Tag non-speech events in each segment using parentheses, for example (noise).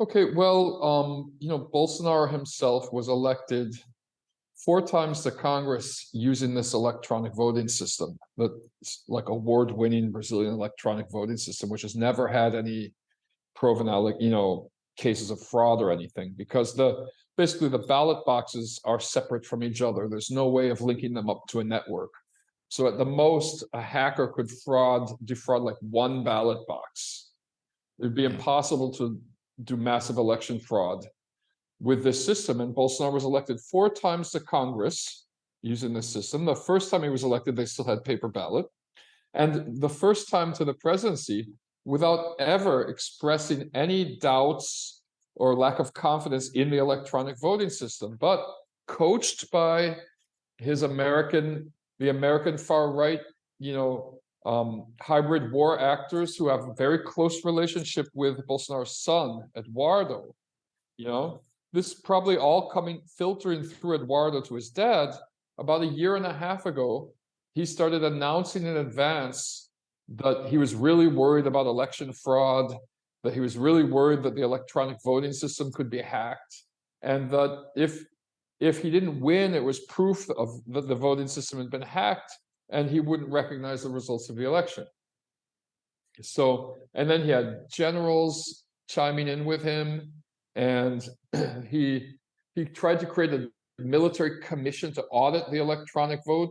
Okay, well, um, you know, Bolsonaro himself was elected four times to Congress using this electronic voting system, that like award-winning Brazilian electronic voting system, which has never had any proven, you know, cases of fraud or anything, because the basically the ballot boxes are separate from each other. There's no way of linking them up to a network. So at the most, a hacker could fraud defraud like one ballot box. It'd be impossible to do massive election fraud with this system. And Bolsonaro was elected four times to Congress using this system. The first time he was elected, they still had paper ballot. And the first time to the presidency, without ever expressing any doubts or lack of confidence in the electronic voting system, but coached by his American, the American far right, you know, um, hybrid war actors who have a very close relationship with Bolsonaro's son, Eduardo. You know, this probably all coming filtering through Eduardo to his dad. About a year and a half ago, he started announcing in advance that he was really worried about election fraud, that he was really worried that the electronic voting system could be hacked, and that if if he didn't win, it was proof of that the voting system had been hacked, and he wouldn't recognize the results of the election. So, and then he had generals chiming in with him, and (clears throat) he he tried to create a military commission to audit the electronic vote.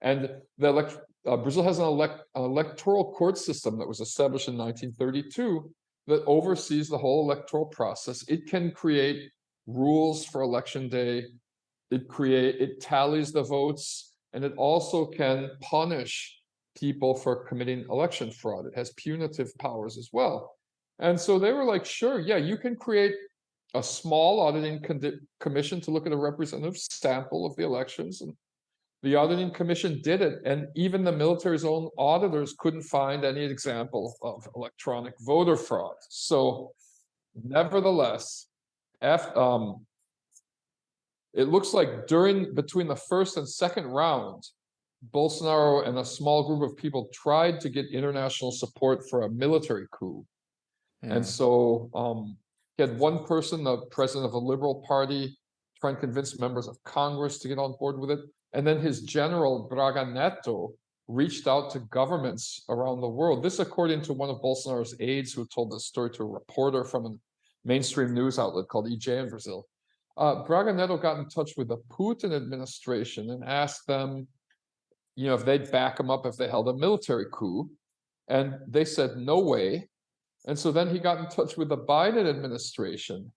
And the elect, uh, Brazil has an, elect, electoral court system that was established in 1932 that oversees the whole electoral process. It can create rules for election day. It create it tallies the votes and it also can punish people for committing election fraud. It has punitive powers as well. And so they were like, sure, yeah, you can create a small auditing commission to look at a representative sample of the elections. And the auditing commission did it. And even the military's own auditors couldn't find any example of electronic voter fraud. So nevertheless, F, um, it looks like during between the first and second round, Bolsonaro and a small group of people tried to get international support for a military coup. Mm. And so um, he had one person, the president of a liberal party, trying to convince members of Congress to get on board with it. And then his general, Braga Netto, reached out to governments around the world. This according to one of Bolsonaro's aides who told this story to a reporter from a mainstream news outlet called EJ in Brazil uh, Braga Netto got in touch with the Putin administration and asked them, you know, if they'd back him up if they held a military coup. And they said, no way. And so then he got in touch with the Biden administration.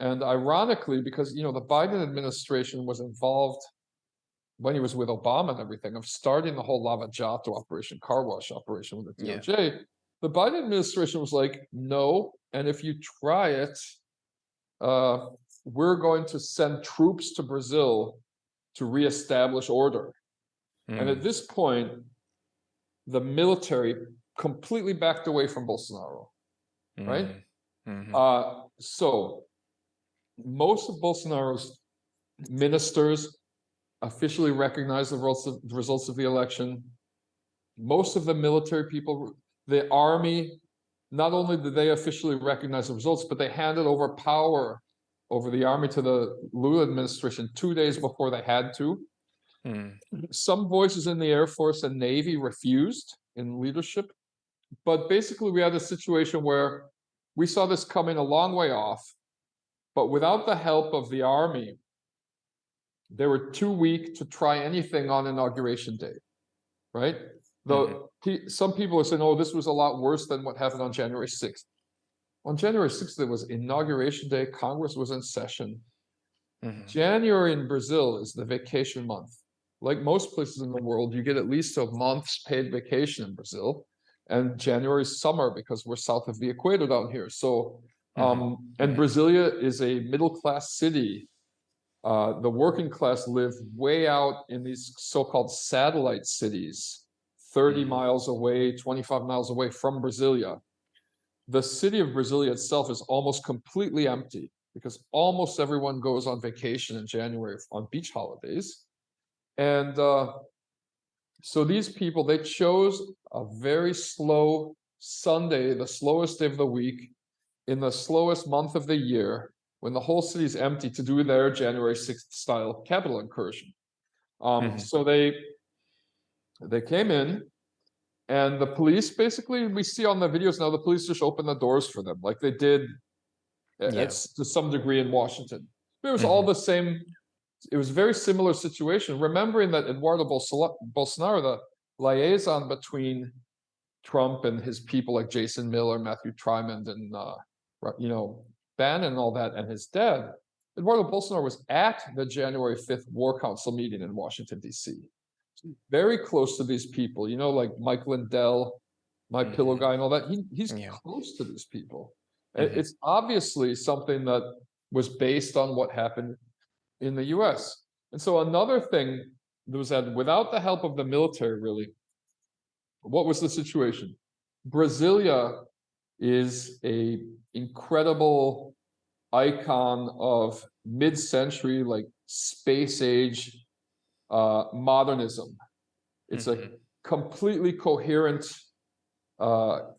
And ironically, because, you know, the Biden administration was involved when he was with Obama and everything of starting the whole Lava Jato operation, car wash operation with the DOJ, yeah. the Biden administration was like, no. And if you try it, uh, we're going to send troops to Brazil to reestablish order. Mm. And at hmm. this point, the military completely backed away from Bolsonaro, mm. right? Mm -hmm. uh, so most of Bolsonaro's ministers officially recognize the results, of, the results of the election. Most of the military people, the army, not only did they officially recognize the results, but they handed over power over the army to the Lula administration two days before they had to. Hmm. Some voices in the Air Force and Navy refused in leadership, but basically we had a situation where we saw this coming a long way off, but without the help of the army, they were too weak to try anything on inauguration day, right? Though mm -hmm. some people are saying, oh, this was a lot worse than what happened on January 6th. On January 6th, there was inauguration day. Congress was in session. Mm -hmm. January in Brazil is the vacation month. Like most places in the world, you get at least a month's paid vacation in Brazil. And January is summer because we're south of the equator down here. So, mm-hmm. um, mm -hmm. and Brasilia is a middle class city. Uh, the working class live way out in these so-called satellite cities, 30 mm -hmm. miles away, 25 miles away from Brasilia the city of Brasilia itself is almost completely empty because almost everyone goes on vacation in January on beach holidays. And uh, so these people, they chose a very slow Sunday, the slowest day of the week, in the slowest month of the year, when the whole city's empty to do their January sixth style Capitol incursion. Um, Mhm. so they, they came in and the police, basically, we see on the videos now, the police just open the doors for them, like they did Yeah. it's to some degree in Washington. It was all the same, it was a very similar situation, remembering that Eduardo Bolsonaro, the liaison between Trump and his people like Jason Miller, Matthew Tyrmand, and uh, you know, Bannon and all that, and his dad, Eduardo Bolsonaro was at the January fifth War Council meeting in Washington DC. Very close to these people, you know, like Mike Lindell, my pillow Mhm. guy and all that. He, he's Yeah. close to these people. It- Mhm. It's obviously something that was based on what happened in the US. And so another thing that was that without the help of the military, really, what was the situation? Brasilia is a incredible icon of mid-century, like space age uh, modernism. It's a Mhm. completely coherent, uh,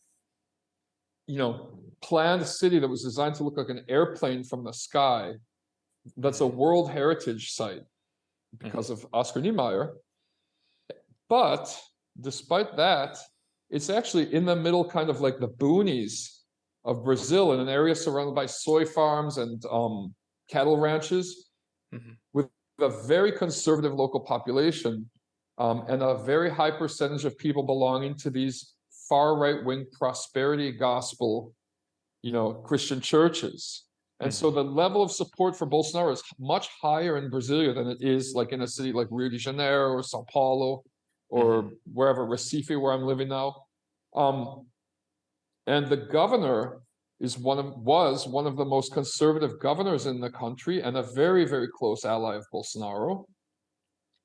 you know, planned city that was designed to look like an airplane from the sky. That's a World Heritage Site because of Oscar Niemeyer. But despite that, it's actually in the middle, kind of like the boonies of Brazil in an area surrounded by soy farms and um, cattle ranches Mhm. with a very conservative local population um, and a very high percentage of people belonging to these far right wing prosperity gospel, you know, Christian churches. And so the level of support for Bolsonaro is much higher in Brasilia than it is like in a city like Rio de Janeiro or Sao Paulo or wherever Recife, where I'm living now. Um, and the governor is one of was one of the most conservative governors in the country and a very very close ally of Bolsonaro.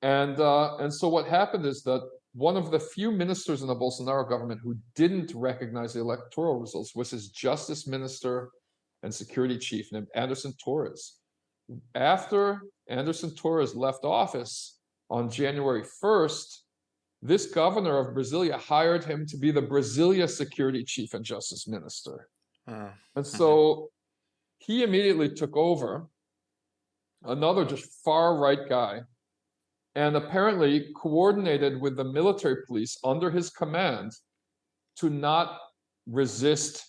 And uh, and so what happened is that one of the few ministers in the Bolsonaro government who didn't recognize the electoral results was his justice minister and security chief named Anderson Torres. After Anderson Torres left office on January 1st, this governor of Brasilia hired him to be the Brasilia security chief and justice minister. Uh, And so he immediately took over another just far right guy and apparently coordinated with the military police under his command to not resist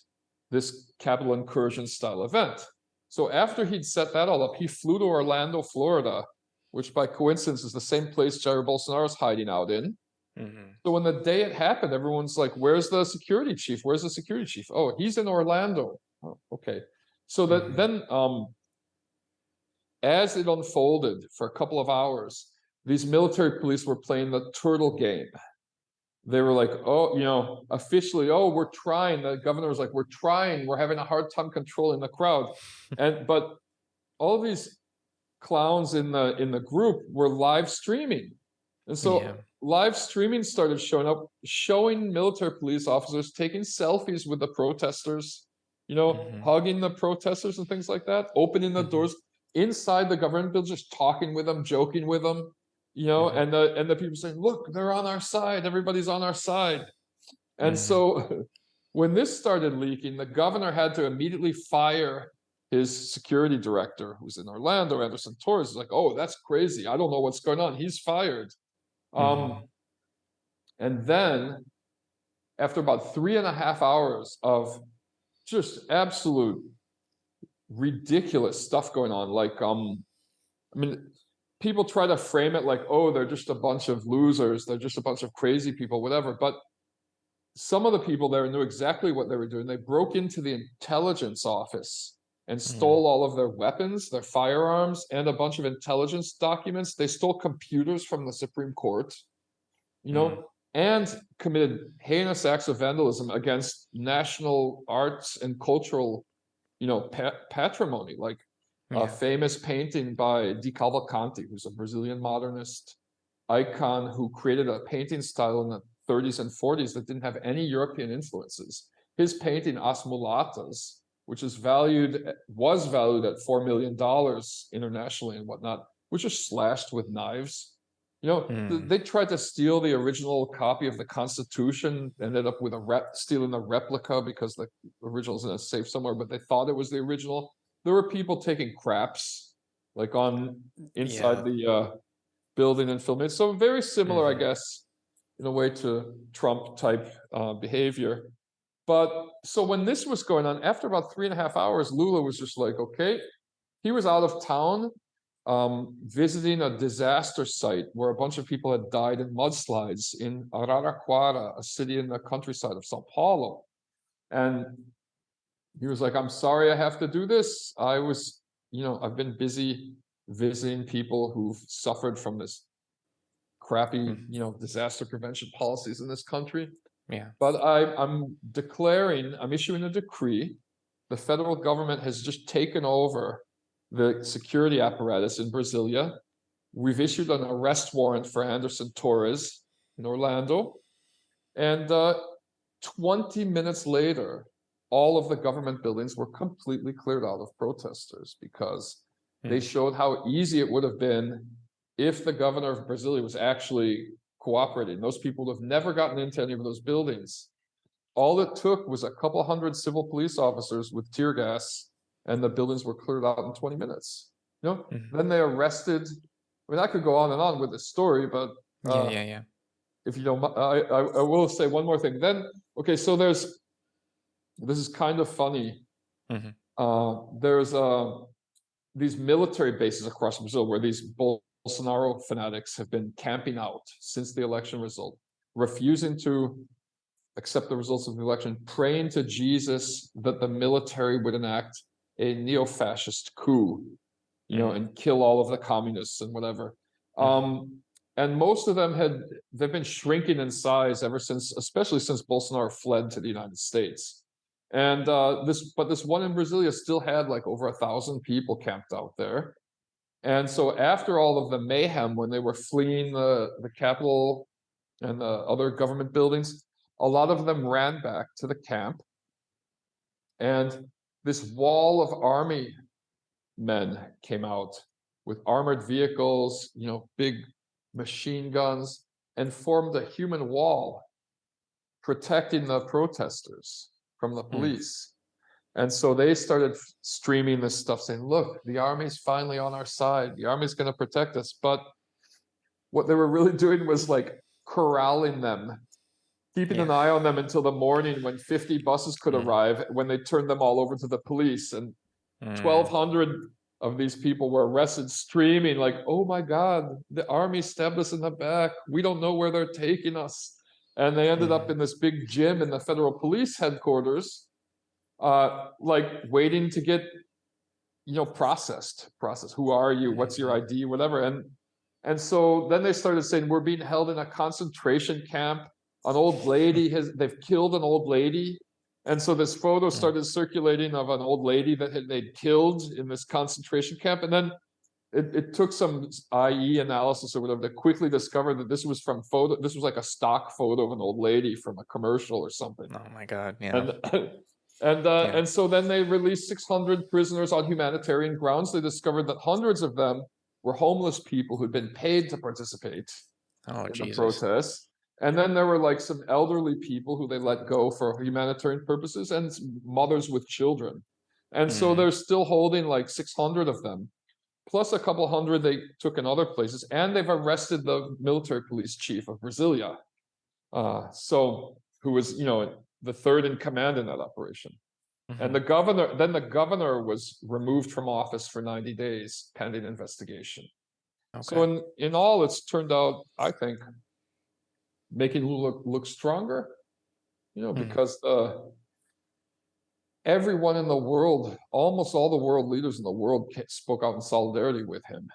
this Capitol incursion style event. So after he'd set that all up, he flew to Orlando, Florida, which by coincidence is the same place Jair Bolsonaro is hiding out in. Mhm. So when the day it happened, everyone's like, "Where's the security chief? Where's the security chief? Oh, he's in Orlando. Oh, okay." So that Mhm. then, um, as it unfolded for a couple of hours, these military police were playing the turtle game. They were like, "Oh, you know, officially, oh, we're trying." The governor was like, "We're trying. We're having a hard time controlling the crowd," and but all these clowns in the in the group were live streaming, and so Yeah. Live streaming started showing up, showing military police officers taking selfies with the protesters, you know, Mhm. hugging the protesters and things like that, opening the Mhm. doors inside the government building, just talking with them, joking with them, you know, Mhm. and the and the people saying, "Look, they're on our side. Everybody's on our side." And Mhm. so (laughs) when this started leaking, the governor had to immediately fire his security director, who's in Orlando, Anderson Torres. Is like, "Oh, that's crazy. I don't know what's going on. He's fired." Um, Mhm. and then after about three and a half hours of just absolute ridiculous stuff going on, like, um, I mean, people try to frame it like, oh, they're just a bunch of losers, they're just a bunch of crazy people, whatever. But some of the people there knew exactly what they were doing. They broke into the intelligence office and hmm. stole all of their weapons, their firearms, and a bunch of intelligence documents. They stole computers from the Supreme Court, you know, hmm. and committed heinous acts of vandalism against national arts and cultural, you know, pa- patrimony, like a famous painting by Di Cavalcanti, who's a Brazilian modernist icon who created a painting style in the 30s and 40s that didn't have any European influences. His painting As Mulatas, which is valued was valued at four million dollars internationally and whatnot, which is slashed with knives. You know, th- Mm. they tried to steal the original copy of the Constitution, ended up with a rep, stealing a replica because the original original's in a safe somewhere, but they thought it was the original. There were people taking craps, like on inside Yeah. the uh, building and filming. So very similar, I Mhm. guess, in a way to Trump type uh, behavior. But so when this was going on, after about three and a half hours, Lula was just like, okay, he was out of town um, visiting a disaster site where a bunch of people had died in mudslides in Araraquara, a city in the countryside of Sao Paulo. And he was like, I'm sorry I have to do this. I was, you know, I've been busy visiting people who've suffered from this crappy, Mhm. you know, disaster prevention policies in this country. Yeah. But I, I'm declaring, I'm issuing a decree. The federal government has just taken over the security apparatus in Brasilia. We've issued an arrest warrant for Anderson Torres in Orlando. And uh, 20 minutes later, all of the government buildings were completely cleared out of protesters because they Hmm. showed how easy it would have been if the governor of Brasilia was actually cooperating. Those people would have never gotten into any of those buildings. All it took was a couple hundred civil police officers with tear gas, and the buildings were cleared out in 20 minutes. You know, Mhm. then they arrested. I mean, I could go on and on with this story, but Yeah, uh, yeah, yeah. if you don't, I, I, I will say one more thing. Then, okay, so there's, this is kind of funny. Mhm. Uh, there's uh, these military bases across Brazil where these Bolsonaro fanatics have been camping out since the election result, refusing to accept the results of the election, praying to Jesus that the military would enact a neo-fascist coup, you know, and kill all of the communists and whatever. Um, and most of them had they've been shrinking in size ever since, especially since Bolsonaro fled to the United States. And uh, this, but this one in Brasilia still had like over a thousand people camped out there. And so after all of the mayhem, when they were fleeing the the capital and the other government buildings, a lot of them ran back to the camp. And this wall of army men came out with armored vehicles, you know, big machine guns, and formed a human wall protecting the protesters from the hmm. police. And so they started streaming this stuff saying, look, the army's finally on our side. The army's going to protect us. But what they were really (laughs) doing was like corralling them, keeping an eye on them until the morning when 50 buses could Mm. arrive, when they turned them all over to the police. And Mm. 1,200 of these people were arrested, streaming like, "Oh my God, the army stabbed us in the back. We don't know where they're taking us." And they ended up Mhm. in this big gym in the federal police headquarters, uh, like waiting to get, you know, processed. Processed. Who are you? What's your Mhm. ID? Whatever. And and so then they started saying, "We're being held in a concentration camp. An old lady has. They've killed an old lady." And so this photo Mm. started circulating of an old lady that had they'd killed in this concentration camp. And then it, it took some IE analysis or whatever to quickly discover that this was from photo. This was like a stock photo of an old lady from a commercial or something. Oh my God. Yeah. And (laughs) and uh, Yeah. and so then they released 600 prisoners on humanitarian grounds. They discovered that hundreds of them were homeless people who'd been paid to participate oh in the Jesus. protests. And then there were like some elderly people who they let go for humanitarian purposes and mothers with children. And so Mm. they're still holding like 600 of them, plus a couple hundred they took in other places. And they've arrested the military police chief of Brasilia. Uh, so who was, you know, the third in command in that operation. Mhm. And the governor, then the governor was removed from office for 90 days pending investigation. Okay. So in, in all, it's turned out, I think, making Lula look, look stronger, you know, Hmm. because uh, everyone in the world, almost all the world leaders in the world spoke out in solidarity with him.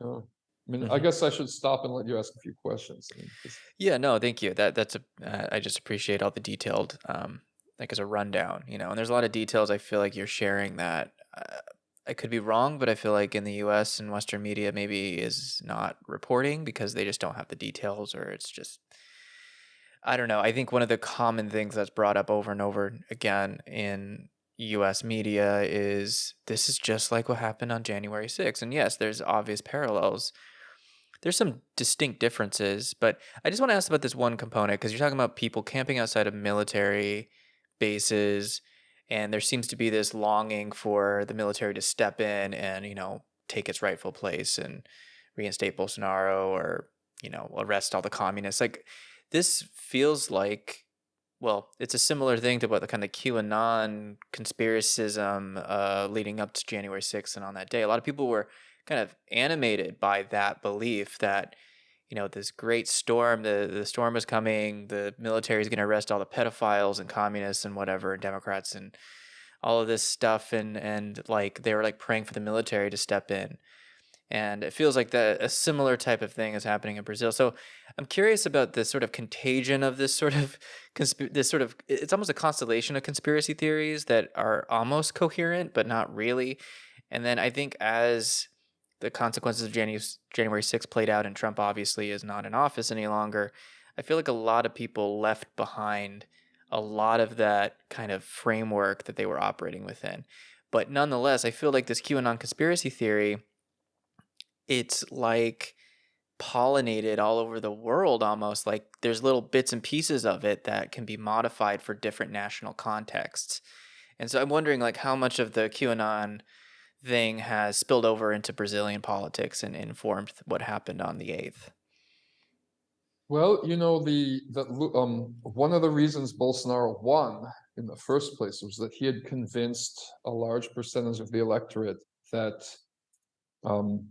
You know, I mean, I Mhm. guess I should stop and let you ask a few questions. I mean, 'cause- Yeah, no, thank you. That that's a uh, I just appreciate all the detailed um like as a rundown, you know. And there's a lot of details I feel like you're sharing that uh, I could be wrong, but I feel like in the US and Western media maybe is not reporting because they just don't have the details or it's just I don't know. I think one of the common things that's brought up over and over again in US media is this is just like what happened on January 6th. And yes, there's obvious parallels, there's some distinct differences, but I just want to ask about this one component because you're talking about people camping outside of military bases, and there seems to be this longing for the military to step in and, you know, take its rightful place and reinstate Bolsonaro or, you know, arrest all the communists. Like this feels like well, it's a similar thing to what the kind of QAnon conspiracism uh, leading up to January 6th and on that day. A lot of people were kind of animated by that belief that, you know, this great storm, the, the storm is coming, the military is going to arrest all the pedophiles and communists and whatever, and Democrats and all of this stuff. And, and like, they were like praying for the military to step in and it feels like that a similar type of thing is happening in Brazil. So I'm curious about this sort of contagion of this sort of (laughs) this sort of it's almost a constellation of conspiracy theories that are almost coherent but not really. And then I think as the consequences of January January 6th played out and Trump obviously is not in office any longer, I feel like a lot of people left behind a lot of that kind of framework that they were operating within. But nonetheless, I feel like this QAnon conspiracy theory it's like pollinated all over the world almost like there's little bits and pieces of it that can be modified for different national contexts and so i'm wondering like how much of the qanon thing has spilled over into brazilian politics and informed what happened on the 8th Well, you know, the, the, um, one of the reasons Bolsonaro won in the first place was that he had convinced a large percentage of the electorate that um,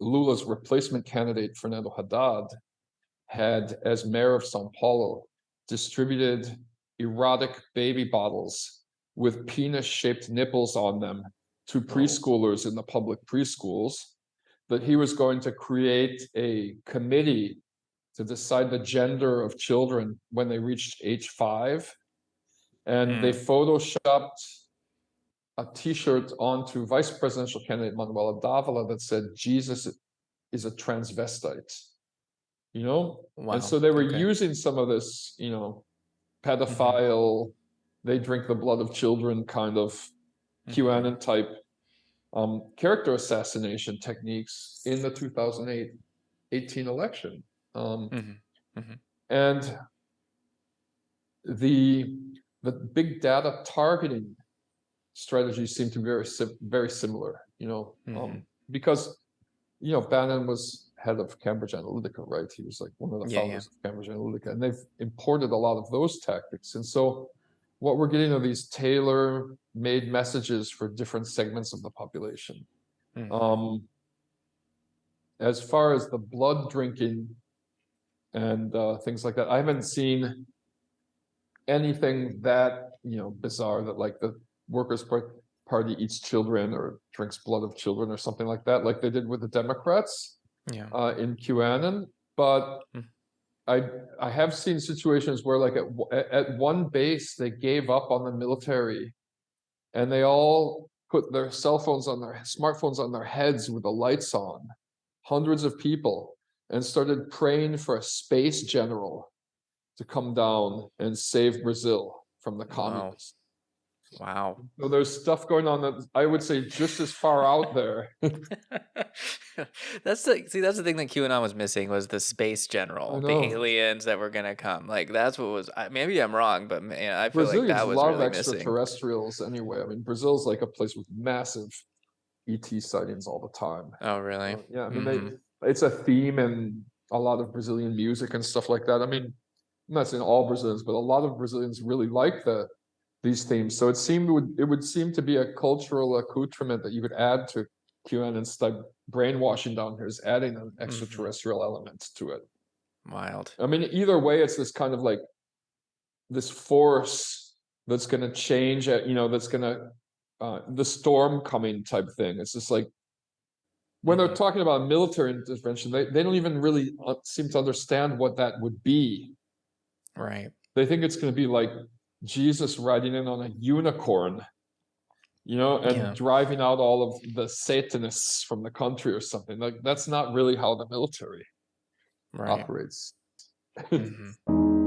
Lula's replacement candidate, Fernando Haddad, had, as mayor of Sao Paulo, distributed erotic baby bottles with penis-shaped nipples on them to preschoolers in the public preschools, that he was going to create a committee to decide the gender of children when they reached age five. And they hmm. photoshopped a T-shirt onto vice presidential candidate Manuela D'Ávila that said Jesus is a transvestite. You know, wow and so they were okay. using some of this, you know, mm-hmm. pedophile, they drink the blood of children kind of. QAnon type um, character assassination techniques in the 2008 18 election. Um, Mhm. and the the big data targeting strategies seem to be very very similar, you know, um, Mhm. because you know Bannon was head of Cambridge Analytica, right? He was like one of the Yeah, yeah. founders of Cambridge Analytica, and they've imported a lot of those tactics. And so, what we're getting are these tailor-made messages for different segments of the population. Mhm. Um, as far as the blood drinking and uh, things like that, I haven't seen anything that you know bizarre that like the Workers' Party eats children or drinks blood of children or something like that, like they did with the Democrats yeah uh, in QAnon. But Hmm. I I have seen situations where like at at one base they gave up on the military, and they all put their cell phones on their smartphones on their heads with the lights on, hundreds of people, and started praying for a space general to come down and save Brazil from the communists. wow So there's stuff going on that I would say just as far out there. (laughs) that's the see that's the thing that QAnon was missing was the space general, the aliens that were gonna come. Like that's what was. I, maybe I'm wrong, but man, I feel like Brazilians that was love really missing. extraterrestrials anyway. I mean, Brazil's like a place with massive ET sightings all the time. Oh really? Uh, yeah, I mean, Mhm. they, it's a theme in a lot of Brazilian music and stuff like that. I mean, I'm not saying all Brazilians, but a lot of Brazilians really like the these themes. So it seemed would it would seem to be a cultural accoutrement that you could add to QAnon style brainwashing down here is adding an extraterrestrial element to it. Wild. I mean, either way, it's this kind of like this force that's going to change you know, that's going to uh, the storm coming type thing. It's just like when they're Mhm. talking about military intervention, they, they don't even really uh, seem to understand what that would be. Right. They think it's going to be like Jesus riding in on a unicorn, you know, and Yeah. driving out all of the Satanists from the country or something. Like that's not really how the military Right. operates. (laughs) Mhm.